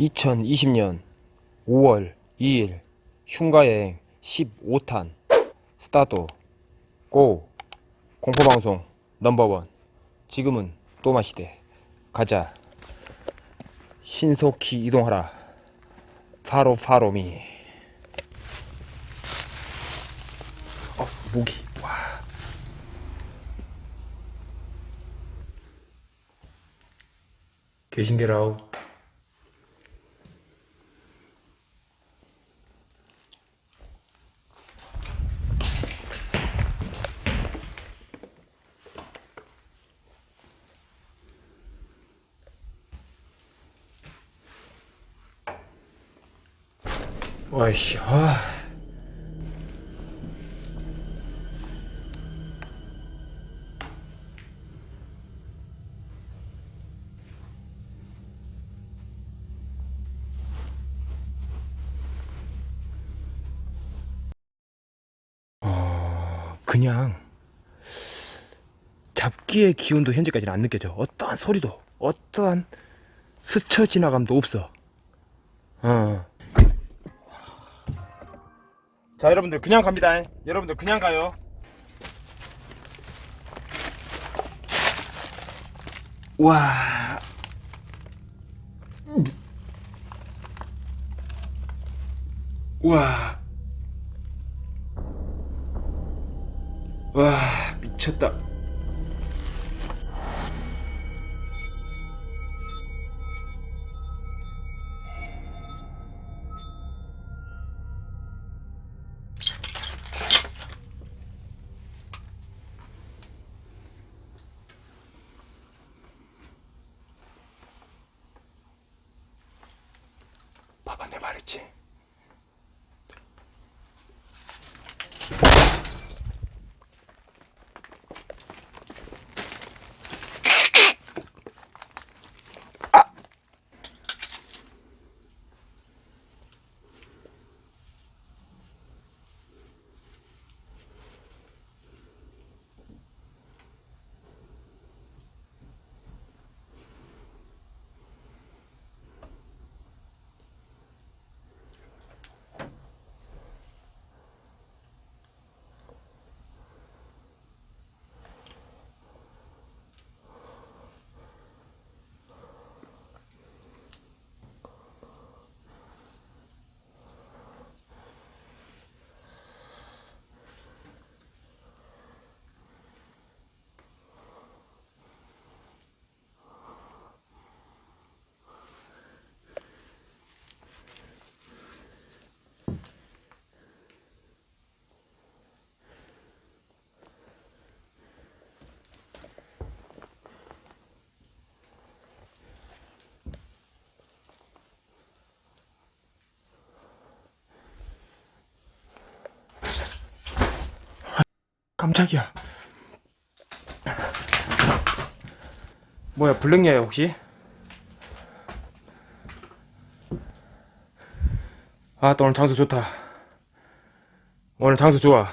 2020년 5월 2일 흉가여행 15탄 스타트. 고 공포방송 넘버원. 지금은 또마시대. 가자. 신속히 이동하라. 파로 파로미. 어 모기. 와. 계신게라우 와이씨 아 어, 그냥 잡기의 기운도 현재까지는 안 느껴져. 어떠한 소리도, 어떠한 스쳐 지나감도 없어. 어. 자, 여러분들 그냥 갑니다. 여러분들 그냥 가요. 와. 와. 와, 미쳤다. 말했지. 깜짝이야. 뭐야, 블랙야야, 혹시? 아, 또 오늘 장소 좋다. 오늘 장소 좋아.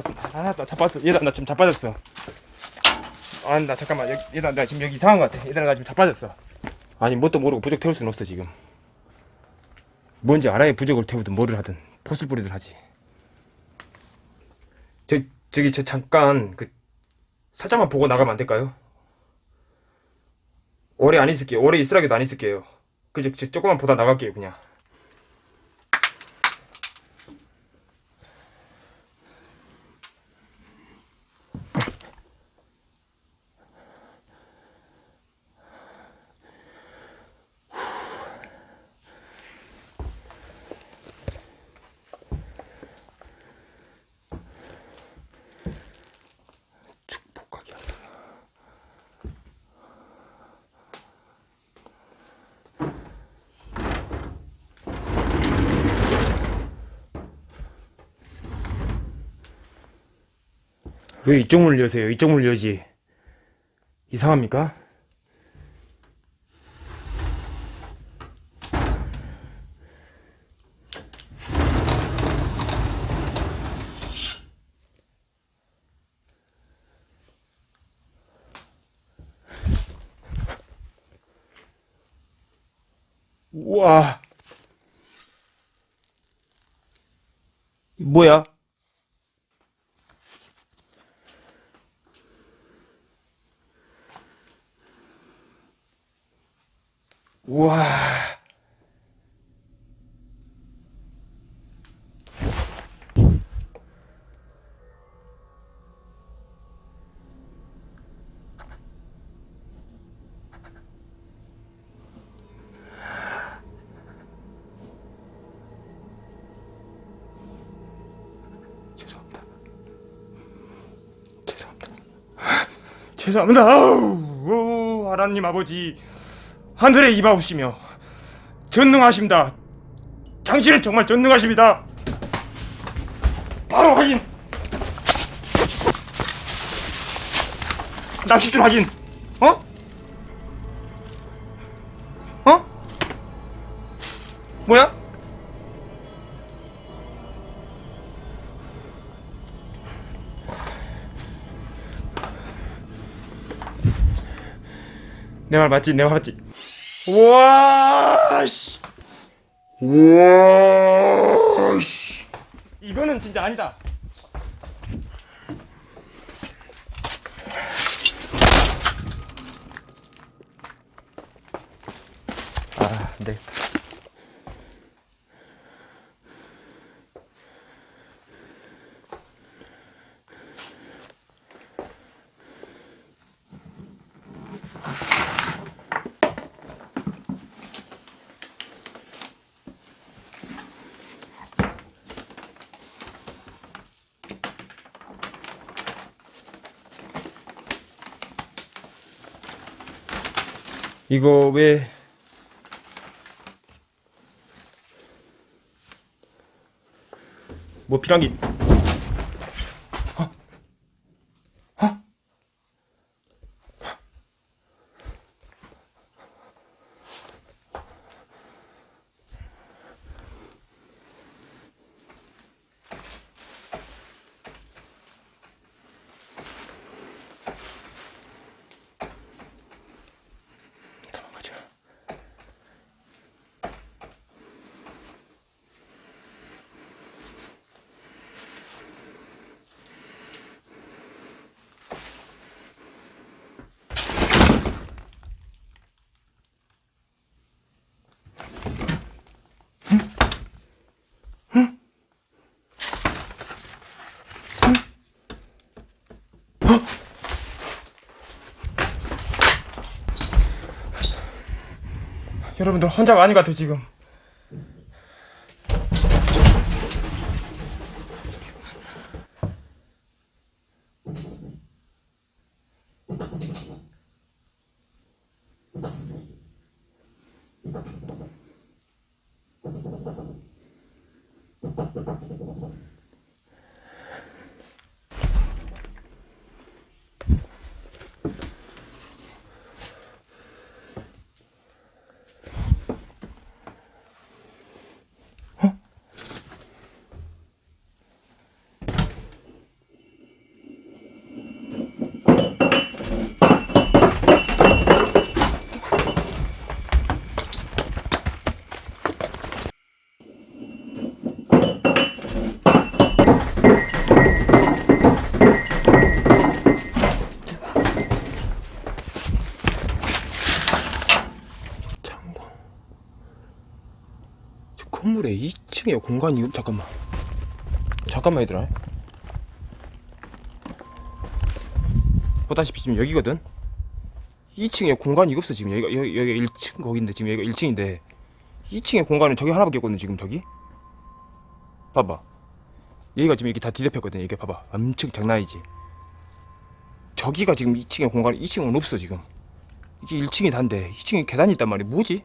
잡았다, 잡았어. 아, 나 잡았어. 얘들아, 나 지금 자빠졌어. 아, 나 잠깐만. 얘들아, 나 지금 여기 이상한 것 같아. 얘들아, 나 지금 자빠졌어. 아니, 뭣도 모르고 부적 태울 수는 없어, 지금. 뭔지 알아야 부적을 태우든 뭐를 하든 포스 뿌리든 하지. 저, 저기, 저 잠깐, 그, 살짝만 보고 나가면 안 될까요? 오래 안 있을게요. 오래 있으라기도 안 있을게요. 그저, 저, 조금만 보다 나갈게요, 그냥. 왜 이쪽 문을 여세요? 이쪽 문을 여지. 이상합니까? 우와. 뭐야? 우와. 죄송합니다. 죄송합니다. 죄송합니다. 아우, 하나님 아버지 하늘에 임하옵시며 전능하십니다. 당신은 정말 전능하십니다. 바로 확인. 낚시줄 확인. 어? 어? 뭐야? 내 말 맞지? 내 말 맞지? 우와 씨. 우와 씨. 이거는 진짜 아니다. 아, 안 되겠다. 이거 왜 뭐 필요한 게 여러분들 아닌 것 같아요 지금 창고 저 건물에 2층에 공간이 없- 잠깐만. 잠깐만 얘들아. 보다시피 지금 여기거든? 2층에 공간이 없어 지금. 여기가 여기, 여기 1층 거긴데 지금 여기가 1층인데. 2층에 공간은 저기 하나밖에 없거든 지금 저기? 봐봐. 여기가 지금 이게 다 뒤덮였거든 이게 봐봐. 엄청 장난이지. 저기가 지금 2층에 공간이 2층은 없어 지금. 이게 1층이 단데 2층에 계단이 있단 말이야. 뭐지?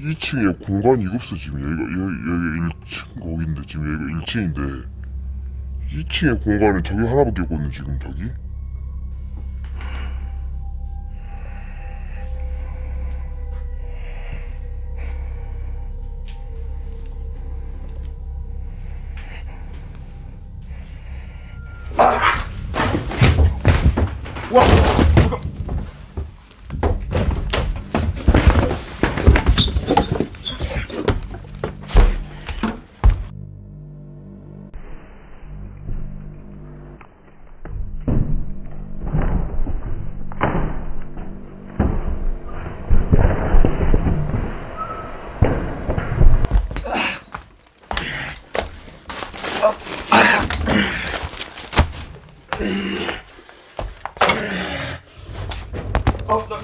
2층에 공간이 없어 지금. 여기가 여기, 여기 1층 거기인데 지금 여기가 1층인데. 2층에 공간은 저기 하나밖에 없거든 지금 저기. 와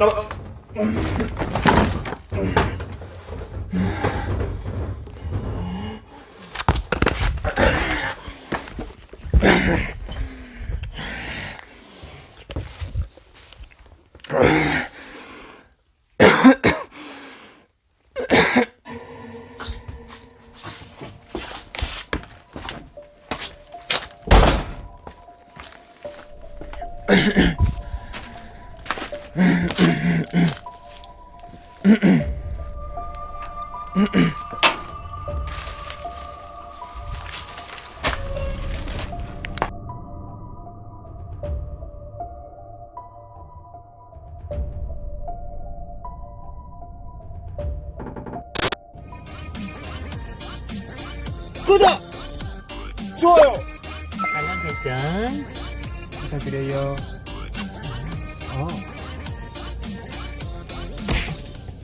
나, 나, 좋아요! 알람 설정 부탁드려요. 어